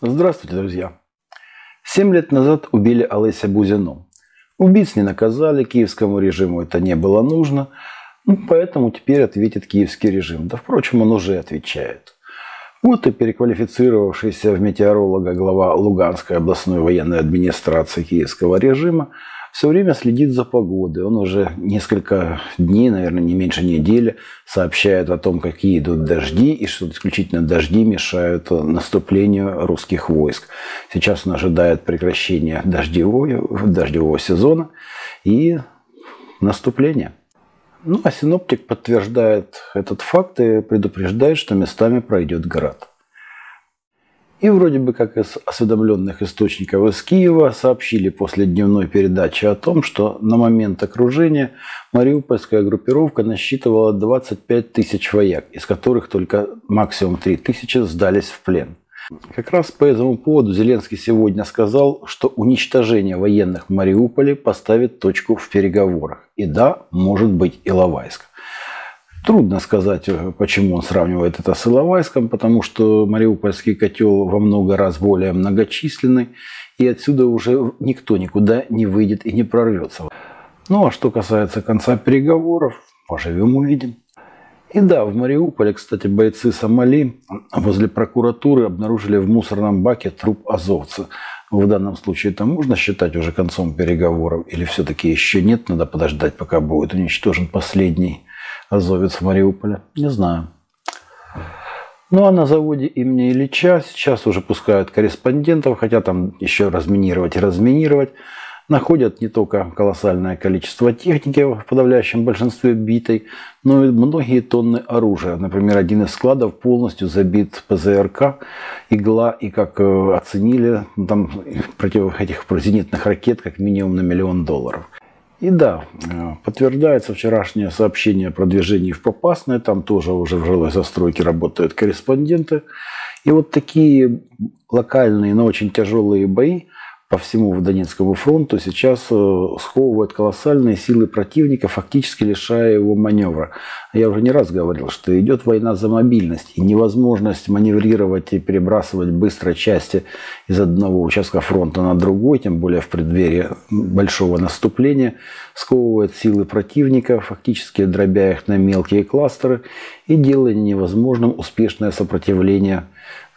Здравствуйте, друзья! Семь лет назад убили Олеся Бузину. Убийц не наказали, киевскому режиму это не было нужно, ну, поэтому теперь ответит киевский режим. Да, впрочем, он уже отвечает. Вот и переквалифицировавшийся в метеоролога глава Луганской областной военной администрации киевского режима все время следит за погодой. Он уже несколько дней, наверное, не меньше недели, сообщает о том, какие идут дожди, и что исключительно дожди мешают наступлению русских войск. Сейчас он ожидает прекращения дождевого, дождевого сезона и наступления. Ну, а синоптик подтверждает этот факт и предупреждает, что местами пройдет град. И вроде бы как из осведомленных источников из Киева сообщили после дневной передачи о том, что на момент окружения мариупольская группировка насчитывала 25 тысяч вояк, из которых только максимум 3 тысячи сдались в плен. Как раз по этому поводу Зеленский сегодня сказал, что уничтожение военных в Мариуполе поставит точку в переговорах. И да, может быть Иловайск. Трудно сказать, э, почему он сравнивает это с Иловайском, потому что Мариупольский котел во много раз более многочисленный, и отсюда уже никто никуда не выйдет и не прорвется. Ну а что касается конца переговоров, поживем увидим. И да, в Мариуполе, кстати, бойцы Сомали возле прокуратуры обнаружили в мусорном баке труп азовца. В данном случае это можно считать уже концом переговоров или все-таки еще нет, надо подождать, пока будет уничтожен последний азовец в Мариуполе? Не знаю. Ну а на заводе имени Ильича сейчас уже пускают корреспондентов, хотя там еще разминировать и разминировать. Находят не только колоссальное количество техники, в подавляющем большинстве битой, но и многие тонны оружия. Например, один из складов полностью забит ПЗРК, игла, и как э, оценили, там против этих зенитных ракет как минимум на миллион долларов. И да, э, подтверждается вчерашнее сообщение про движение в Попасное. Там тоже уже в жилой застройке работают корреспонденты. И вот такие локальные, но очень тяжелые бои – по всему Донецкому фронту сейчас э, сковывает колоссальные силы противника, фактически лишая его маневра. Я уже не раз говорил, что идет война за мобильность, и невозможность маневрировать и перебрасывать быстро части из одного участка фронта на другой, тем более в преддверии большого наступления, сковывает силы противника, фактически дробя их на мелкие кластеры и делая невозможным успешное сопротивление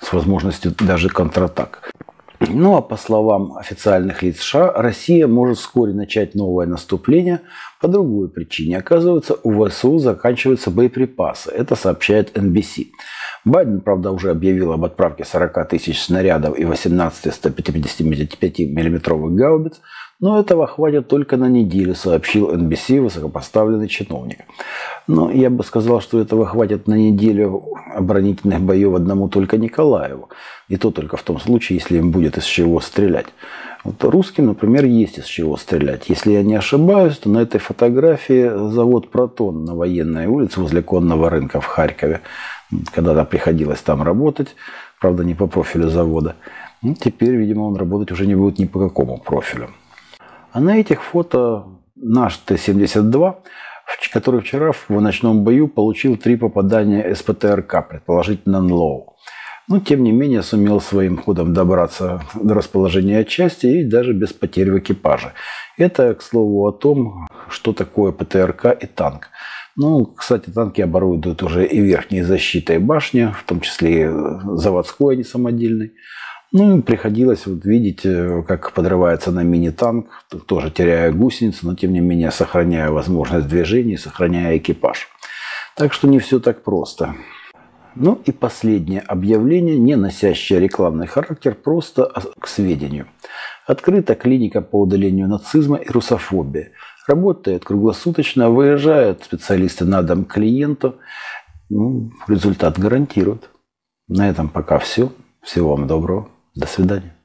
с возможностью даже контратак. Ну а по словам официальных лиц США, Россия может вскоре начать новое наступление по другой причине. Оказывается, у ВСУ заканчиваются боеприпасы. Это сообщает NBC. Байден, правда, уже объявил об отправке 40 тысяч снарядов и 18 155 миллиметровых гаубиц, но этого хватит только на неделю, сообщил NBC высокопоставленный чиновник. Но я бы сказал, что этого хватит на неделю оборонительных боев одному только Николаеву. И то только в том случае, если им будет из чего стрелять. Вот русским, например, есть из чего стрелять. Если я не ошибаюсь, то на этой фотографии завод «Протон» на военной улице возле конного рынка в Харькове. Когда-то приходилось там работать, правда, не по профилю завода. Ну, теперь, видимо, он работать уже не будет ни по какому профилю. А на этих фото наш Т-72, который вчера в ночном бою получил три попадания СПТРК, предположительно НЛОУ. Но, тем не менее, сумел своим ходом добраться до расположения части и даже без потерь в экипаже. Это, к слову, о том, что такое ПТРК и танк. Ну, кстати, танки оборудуют уже и верхней защитой башни, в том числе и заводской, а не самодельной. Ну, приходилось вот видеть, э, как подрывается на мини-танк, тоже теряя гусеницу, но тем не менее сохраняя возможность движения, сохраняя экипаж. Так что не все так просто. Ну и последнее объявление, не носящее рекламный характер, просто к сведению. Открыта клиника по удалению нацизма и русофобии. Работает круглосуточно, выезжают специалисты на дом клиенту. Ну, результат гарантирует. На этом пока все. Всего вам доброго. До свидания.